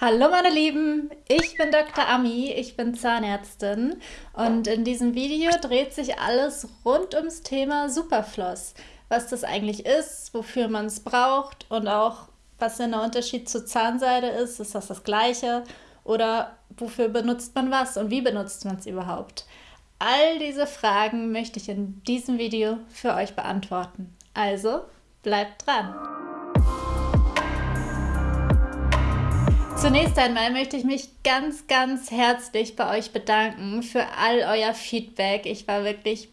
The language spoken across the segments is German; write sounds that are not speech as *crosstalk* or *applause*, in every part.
Hallo meine Lieben, ich bin Dr. Ami, ich bin Zahnärztin und in diesem Video dreht sich alles rund ums Thema Superfloss. Was das eigentlich ist, wofür man es braucht und auch was denn der Unterschied zur Zahnseide ist. Ist das das gleiche oder wofür benutzt man was und wie benutzt man es überhaupt? All diese Fragen möchte ich in diesem Video für euch beantworten. Also bleibt dran! Zunächst einmal möchte ich mich ganz, ganz herzlich bei euch bedanken für all euer Feedback. Ich war wirklich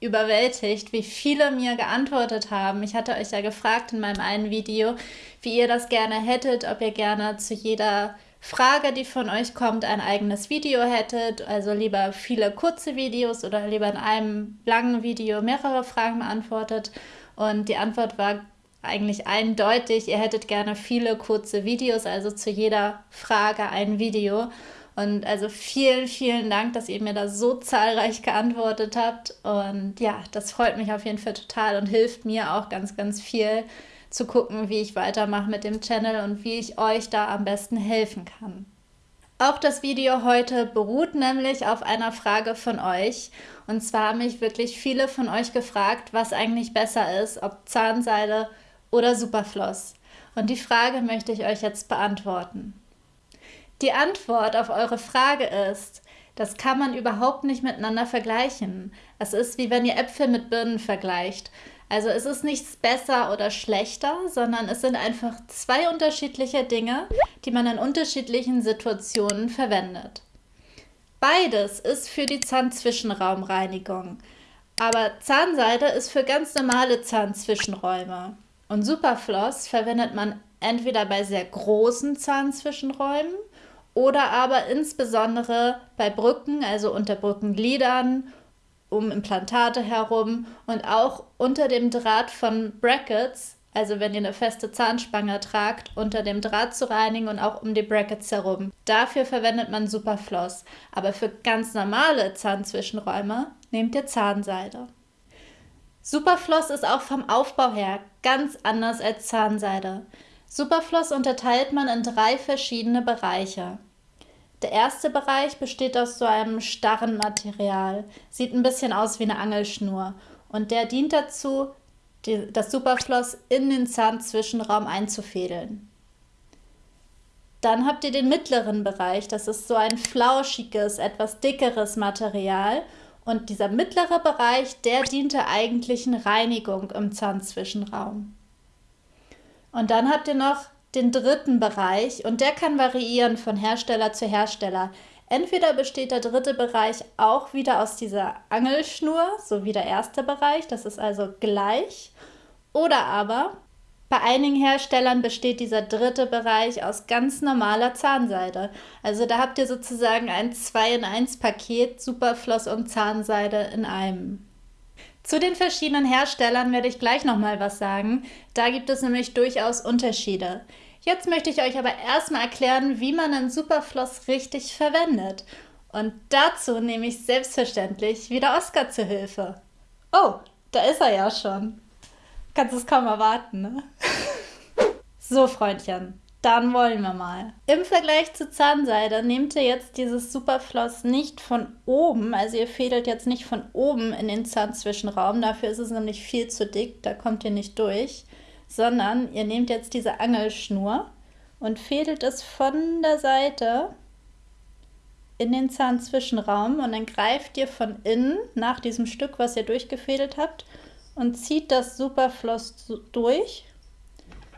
überwältigt, wie viele mir geantwortet haben. Ich hatte euch ja gefragt in meinem einen Video, wie ihr das gerne hättet, ob ihr gerne zu jeder Frage, die von euch kommt, ein eigenes Video hättet. Also lieber viele kurze Videos oder lieber in einem langen Video mehrere Fragen beantwortet. Und die Antwort war eigentlich eindeutig, ihr hättet gerne viele kurze Videos, also zu jeder Frage ein Video. Und also vielen, vielen Dank, dass ihr mir da so zahlreich geantwortet habt. Und ja, das freut mich auf jeden Fall total und hilft mir auch ganz, ganz viel zu gucken, wie ich weitermache mit dem Channel und wie ich euch da am besten helfen kann. Auch das Video heute beruht nämlich auf einer Frage von euch. Und zwar haben mich wirklich viele von euch gefragt, was eigentlich besser ist, ob Zahnseide oder Superfloss? Und die Frage möchte ich euch jetzt beantworten. Die Antwort auf eure Frage ist, das kann man überhaupt nicht miteinander vergleichen. Es ist wie wenn ihr Äpfel mit Birnen vergleicht. Also es ist nichts besser oder schlechter, sondern es sind einfach zwei unterschiedliche Dinge, die man in unterschiedlichen Situationen verwendet. Beides ist für die Zahnzwischenraumreinigung, aber Zahnseide ist für ganz normale Zahnzwischenräume. Und Superfloss verwendet man entweder bei sehr großen Zahnzwischenräumen oder aber insbesondere bei Brücken, also unter Brückengliedern, um Implantate herum und auch unter dem Draht von Brackets, also wenn ihr eine feste Zahnspange tragt, unter dem Draht zu reinigen und auch um die Brackets herum. Dafür verwendet man Superfloss, aber für ganz normale Zahnzwischenräume nehmt ihr Zahnseide. Superfloss ist auch vom Aufbau her ganz anders als Zahnseide. Superfloss unterteilt man in drei verschiedene Bereiche. Der erste Bereich besteht aus so einem starren Material, sieht ein bisschen aus wie eine Angelschnur und der dient dazu, die, das Superfloss in den Zahnzwischenraum einzufädeln. Dann habt ihr den mittleren Bereich, das ist so ein flauschiges, etwas dickeres Material und dieser mittlere Bereich, der dient der eigentlichen Reinigung im Zahnzwischenraum. Und dann habt ihr noch den dritten Bereich und der kann variieren von Hersteller zu Hersteller. Entweder besteht der dritte Bereich auch wieder aus dieser Angelschnur, so wie der erste Bereich, das ist also gleich, oder aber bei einigen Herstellern besteht dieser dritte Bereich aus ganz normaler Zahnseide. Also da habt ihr sozusagen ein 2 in 1 Paket Superfloss und Zahnseide in einem. Zu den verschiedenen Herstellern werde ich gleich nochmal was sagen. Da gibt es nämlich durchaus Unterschiede. Jetzt möchte ich euch aber erstmal erklären, wie man einen Superfloss richtig verwendet. Und dazu nehme ich selbstverständlich wieder Oskar zu Hilfe. Oh, da ist er ja schon. Kannst es kaum erwarten, ne? *laughs* so, Freundchen, dann wollen wir mal. Im Vergleich zu Zahnseide nehmt ihr jetzt dieses Superfloss nicht von oben, also ihr fädelt jetzt nicht von oben in den Zahnzwischenraum, dafür ist es nämlich viel zu dick, da kommt ihr nicht durch, sondern ihr nehmt jetzt diese Angelschnur und fädelt es von der Seite in den Zahnzwischenraum und dann greift ihr von innen nach diesem Stück, was ihr durchgefädelt habt und zieht das Superfloss durch,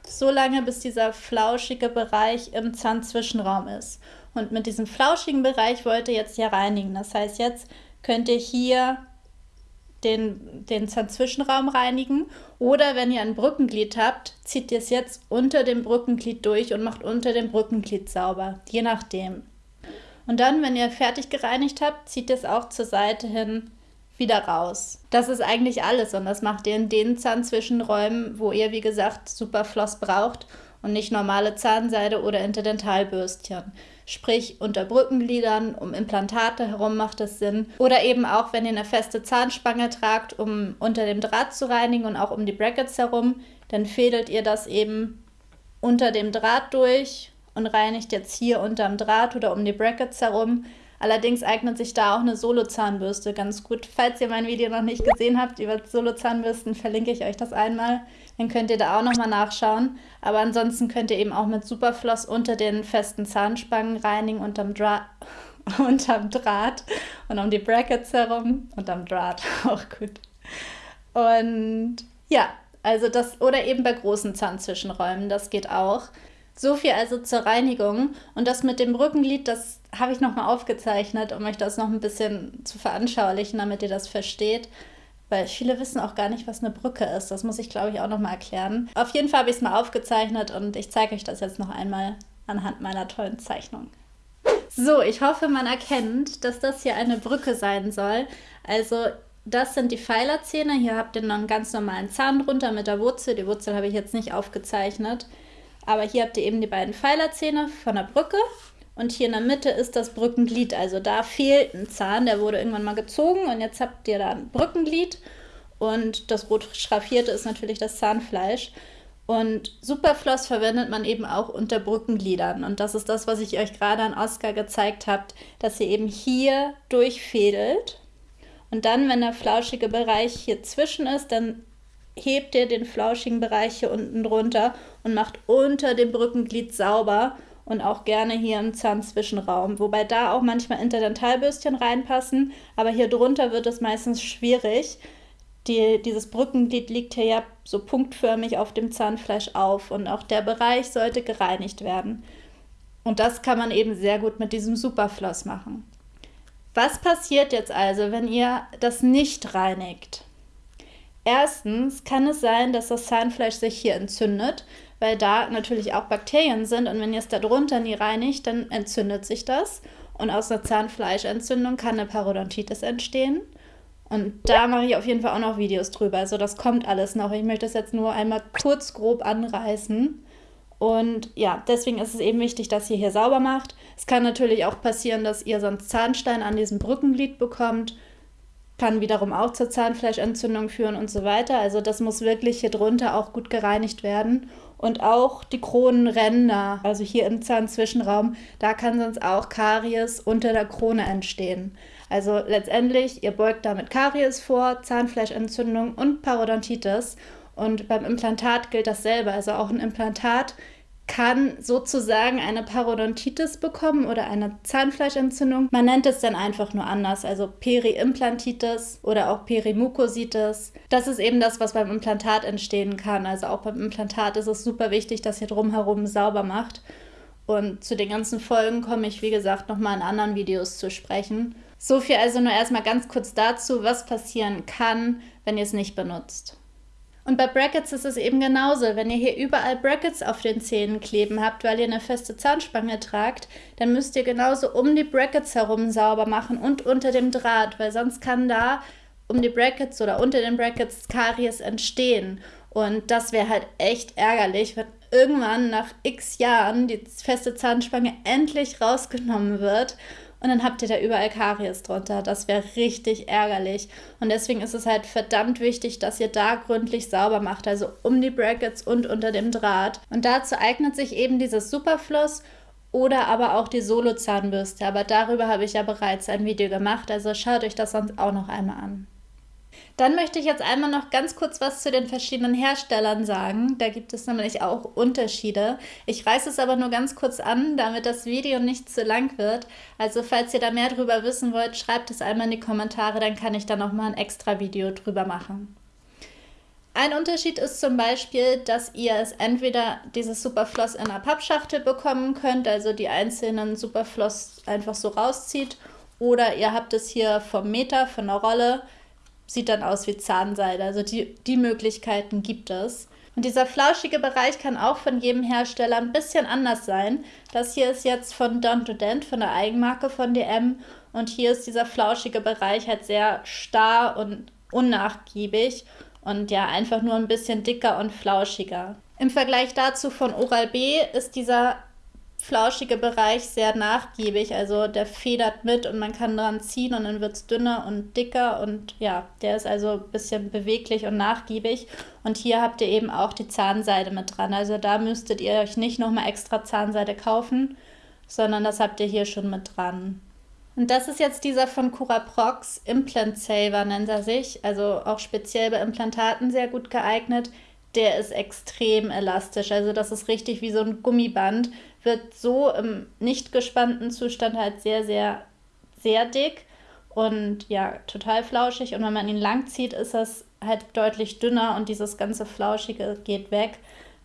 so lange bis dieser flauschige Bereich im Zahnzwischenraum ist. Und mit diesem flauschigen Bereich wollt ihr jetzt hier reinigen. Das heißt, jetzt könnt ihr hier den, den Zahnzwischenraum reinigen oder wenn ihr ein Brückenglied habt, zieht ihr es jetzt unter dem Brückenglied durch und macht unter dem Brückenglied sauber, je nachdem. Und dann, wenn ihr fertig gereinigt habt, zieht ihr es auch zur Seite hin wieder raus. Das ist eigentlich alles und das macht ihr in den Zahnzwischenräumen, wo ihr, wie gesagt, Superfloss braucht und nicht normale Zahnseide oder Interdentalbürstchen. Sprich, unter Brückengliedern, um Implantate herum macht es Sinn. Oder eben auch, wenn ihr eine feste Zahnspange tragt, um unter dem Draht zu reinigen und auch um die Brackets herum, dann fädelt ihr das eben unter dem Draht durch und reinigt jetzt hier unterm Draht oder um die Brackets herum. Allerdings eignet sich da auch eine Solo-Zahnbürste ganz gut. Falls ihr mein Video noch nicht gesehen habt über Solo-Zahnbürsten, verlinke ich euch das einmal. Dann könnt ihr da auch nochmal nachschauen. Aber ansonsten könnt ihr eben auch mit Superfloss unter den festen Zahnspangen reinigen, unterm, Dra *laughs* unterm Draht und um die Brackets herum. Unterm Draht, *laughs* auch gut. Und ja, also das, oder eben bei großen Zahnzwischenräumen, das geht auch. So viel also zur Reinigung. Und das mit dem Brückenglied, das habe ich nochmal aufgezeichnet, um euch das noch ein bisschen zu veranschaulichen, damit ihr das versteht. Weil viele wissen auch gar nicht, was eine Brücke ist. Das muss ich, glaube ich, auch nochmal erklären. Auf jeden Fall habe ich es mal aufgezeichnet und ich zeige euch das jetzt noch einmal anhand meiner tollen Zeichnung. So, ich hoffe, man erkennt, dass das hier eine Brücke sein soll. Also das sind die Pfeilerzähne. Hier habt ihr noch einen ganz normalen Zahn drunter mit der Wurzel. Die Wurzel habe ich jetzt nicht aufgezeichnet. Aber hier habt ihr eben die beiden Pfeilerzähne von der Brücke. Und hier in der Mitte ist das Brückenglied. Also da fehlt ein Zahn, der wurde irgendwann mal gezogen. Und jetzt habt ihr da ein Brückenglied. Und das rot schraffierte ist natürlich das Zahnfleisch. Und Superfloss verwendet man eben auch unter Brückengliedern. Und das ist das, was ich euch gerade an Oscar gezeigt habe, dass ihr eben hier durchfädelt. Und dann, wenn der flauschige Bereich hier zwischen ist, dann hebt ihr den flauschigen Bereich hier unten drunter und macht unter dem Brückenglied sauber und auch gerne hier im Zahnzwischenraum. Wobei da auch manchmal Interdentalbürstchen reinpassen, aber hier drunter wird es meistens schwierig. Die, dieses Brückenglied liegt hier ja so punktförmig auf dem Zahnfleisch auf und auch der Bereich sollte gereinigt werden. Und das kann man eben sehr gut mit diesem Superfloss machen. Was passiert jetzt also, wenn ihr das nicht reinigt? Erstens kann es sein, dass das Zahnfleisch sich hier entzündet, weil da natürlich auch Bakterien sind und wenn ihr es darunter nie reinigt, dann entzündet sich das und aus einer Zahnfleischentzündung kann eine Parodontitis entstehen. Und da mache ich auf jeden Fall auch noch Videos drüber. Also das kommt alles noch. Ich möchte es jetzt nur einmal kurz grob anreißen. Und ja, deswegen ist es eben wichtig, dass ihr hier sauber macht. Es kann natürlich auch passieren, dass ihr sonst Zahnstein an diesem Brückenglied bekommt kann wiederum auch zur Zahnfleischentzündung führen und so weiter. Also das muss wirklich hier drunter auch gut gereinigt werden. Und auch die Kronenränder, also hier im Zahnzwischenraum, da kann sonst auch Karies unter der Krone entstehen. Also letztendlich, ihr beugt damit Karies vor, Zahnfleischentzündung und Parodontitis. Und beim Implantat gilt dasselbe. Also auch ein Implantat kann sozusagen eine Parodontitis bekommen oder eine Zahnfleischentzündung. Man nennt es dann einfach nur anders, also Periimplantitis oder auch Perimukositis. Das ist eben das, was beim Implantat entstehen kann. Also auch beim Implantat ist es super wichtig, dass ihr drumherum sauber macht. Und zu den ganzen Folgen komme ich, wie gesagt, nochmal in anderen Videos zu sprechen. So viel also nur erstmal ganz kurz dazu, was passieren kann, wenn ihr es nicht benutzt. Und bei Brackets ist es eben genauso. Wenn ihr hier überall Brackets auf den Zähnen kleben habt, weil ihr eine feste Zahnspange tragt, dann müsst ihr genauso um die Brackets herum sauber machen und unter dem Draht, weil sonst kann da um die Brackets oder unter den Brackets Karies entstehen. Und das wäre halt echt ärgerlich, wenn irgendwann nach x Jahren die feste Zahnspange endlich rausgenommen wird und dann habt ihr da überall Karies drunter. Das wäre richtig ärgerlich. Und deswegen ist es halt verdammt wichtig, dass ihr da gründlich sauber macht, also um die Brackets und unter dem Draht. Und dazu eignet sich eben dieses Superfloss oder aber auch die Solo-Zahnbürste. Aber darüber habe ich ja bereits ein Video gemacht, also schaut euch das sonst auch noch einmal an. Dann möchte ich jetzt einmal noch ganz kurz was zu den verschiedenen Herstellern sagen. Da gibt es nämlich auch Unterschiede. Ich reiße es aber nur ganz kurz an, damit das Video nicht zu lang wird. Also falls ihr da mehr drüber wissen wollt, schreibt es einmal in die Kommentare, dann kann ich da nochmal ein extra Video drüber machen. Ein Unterschied ist zum Beispiel, dass ihr es entweder dieses Superfloss in einer Pappschachtel bekommen könnt, also die einzelnen Superfloss einfach so rauszieht, oder ihr habt es hier vom Meter, von der Rolle, sieht dann aus wie Zahnseide. Also die, die Möglichkeiten gibt es. Und dieser flauschige Bereich kann auch von jedem Hersteller ein bisschen anders sein. Das hier ist jetzt von Don to Dent, von der Eigenmarke von DM. Und hier ist dieser flauschige Bereich halt sehr starr und unnachgiebig und ja, einfach nur ein bisschen dicker und flauschiger. Im Vergleich dazu von Oral B ist dieser flauschige Bereich sehr nachgiebig. Also der federt mit und man kann dran ziehen und dann wird es dünner und dicker und ja, der ist also ein bisschen beweglich und nachgiebig. Und hier habt ihr eben auch die Zahnseide mit dran. Also da müsstet ihr euch nicht nochmal extra Zahnseide kaufen, sondern das habt ihr hier schon mit dran. Und das ist jetzt dieser von Curaprox Implant Saver nennt er sich, also auch speziell bei Implantaten sehr gut geeignet. Der ist extrem elastisch, also das ist richtig wie so ein Gummiband, wird so im nicht gespannten Zustand halt sehr, sehr, sehr dick und ja, total flauschig. Und wenn man ihn lang zieht, ist das halt deutlich dünner und dieses ganze Flauschige geht weg.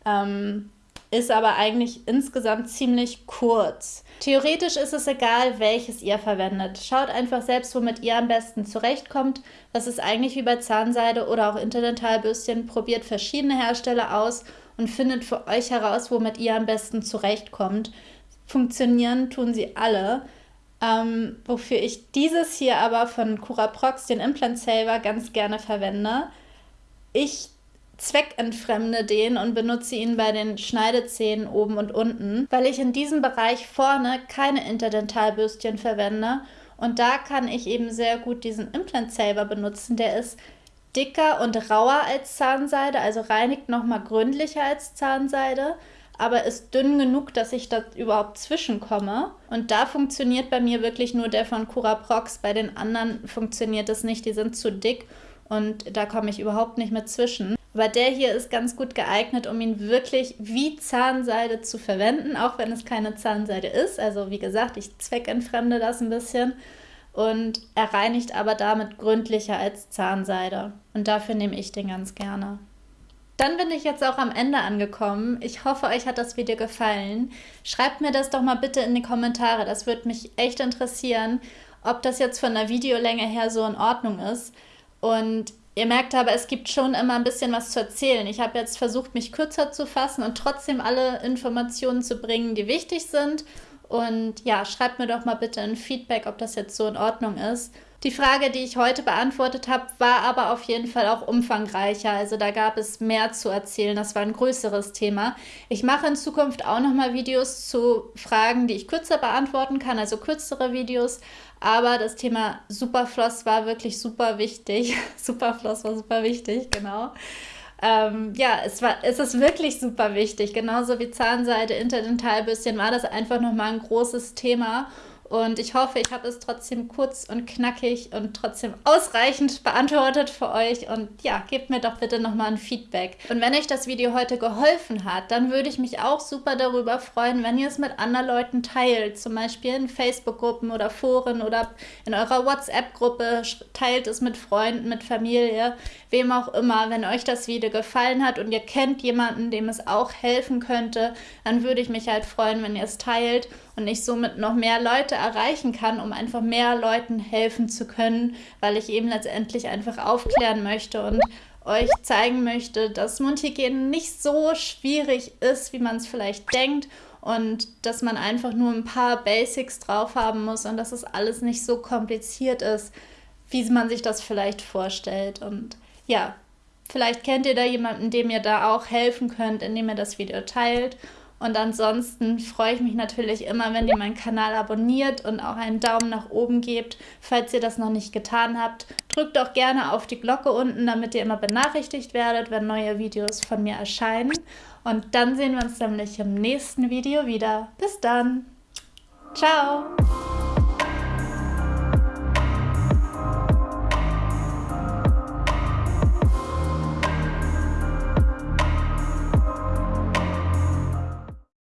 Ähm, ist aber eigentlich insgesamt ziemlich kurz. Theoretisch ist es egal, welches ihr verwendet. Schaut einfach selbst, womit ihr am besten zurechtkommt. Das ist eigentlich wie bei Zahnseide oder auch Interdentalbürstchen. Probiert verschiedene Hersteller aus und findet für euch heraus, womit ihr am besten zurechtkommt. Funktionieren tun sie alle. Ähm, wofür ich dieses hier aber von Curaprox, den Implant Saver, ganz gerne verwende. Ich zweckentfremde den und benutze ihn bei den Schneidezähnen oben und unten, weil ich in diesem Bereich vorne keine Interdentalbürstchen verwende und da kann ich eben sehr gut diesen Implant Saver benutzen. Der ist dicker und rauer als Zahnseide, also reinigt nochmal gründlicher als Zahnseide, aber ist dünn genug, dass ich da überhaupt zwischenkomme. Und da funktioniert bei mir wirklich nur der von Curaprox. Bei den anderen funktioniert es nicht, die sind zu dick und da komme ich überhaupt nicht mehr zwischen. Aber der hier ist ganz gut geeignet, um ihn wirklich wie Zahnseide zu verwenden, auch wenn es keine Zahnseide ist. Also wie gesagt, ich zweckentfremde das ein bisschen und er reinigt aber damit gründlicher als Zahnseide. Und dafür nehme ich den ganz gerne. Dann bin ich jetzt auch am Ende angekommen. Ich hoffe, euch hat das Video gefallen. Schreibt mir das doch mal bitte in die Kommentare. Das würde mich echt interessieren, ob das jetzt von der Videolänge her so in Ordnung ist. Und Ihr merkt aber, es gibt schon immer ein bisschen was zu erzählen. Ich habe jetzt versucht, mich kürzer zu fassen und trotzdem alle Informationen zu bringen, die wichtig sind. Und ja, schreibt mir doch mal bitte ein Feedback, ob das jetzt so in Ordnung ist. Die Frage, die ich heute beantwortet habe, war aber auf jeden Fall auch umfangreicher. Also da gab es mehr zu erzählen. Das war ein größeres Thema. Ich mache in Zukunft auch nochmal Videos zu Fragen, die ich kürzer beantworten kann, also kürzere Videos. Aber das Thema Superfloss war wirklich super wichtig. *laughs* Superfloss war super wichtig, genau. Ähm, ja, es, war, es ist wirklich super wichtig. Genauso wie Zahnseide, Interdentalbürstchen war das einfach nochmal ein großes Thema. Und ich hoffe, ich habe es trotzdem kurz und knackig und trotzdem ausreichend beantwortet für euch. Und ja, gebt mir doch bitte nochmal ein Feedback. Und wenn euch das Video heute geholfen hat, dann würde ich mich auch super darüber freuen, wenn ihr es mit anderen Leuten teilt. Zum Beispiel in Facebook-Gruppen oder Foren oder in eurer WhatsApp-Gruppe. Teilt es mit Freunden, mit Familie, wem auch immer. Wenn euch das Video gefallen hat und ihr kennt jemanden, dem es auch helfen könnte, dann würde ich mich halt freuen, wenn ihr es teilt und ich somit noch mehr Leute erreichen kann, um einfach mehr Leuten helfen zu können, weil ich eben letztendlich einfach aufklären möchte und euch zeigen möchte, dass Mundhygiene nicht so schwierig ist, wie man es vielleicht denkt und dass man einfach nur ein paar Basics drauf haben muss und dass es alles nicht so kompliziert ist, wie man sich das vielleicht vorstellt. Und ja, vielleicht kennt ihr da jemanden, dem ihr da auch helfen könnt, indem ihr das Video teilt. Und ansonsten freue ich mich natürlich immer, wenn ihr meinen Kanal abonniert und auch einen Daumen nach oben gebt, falls ihr das noch nicht getan habt. Drückt auch gerne auf die Glocke unten, damit ihr immer benachrichtigt werdet, wenn neue Videos von mir erscheinen. Und dann sehen wir uns nämlich im nächsten Video wieder. Bis dann. Ciao.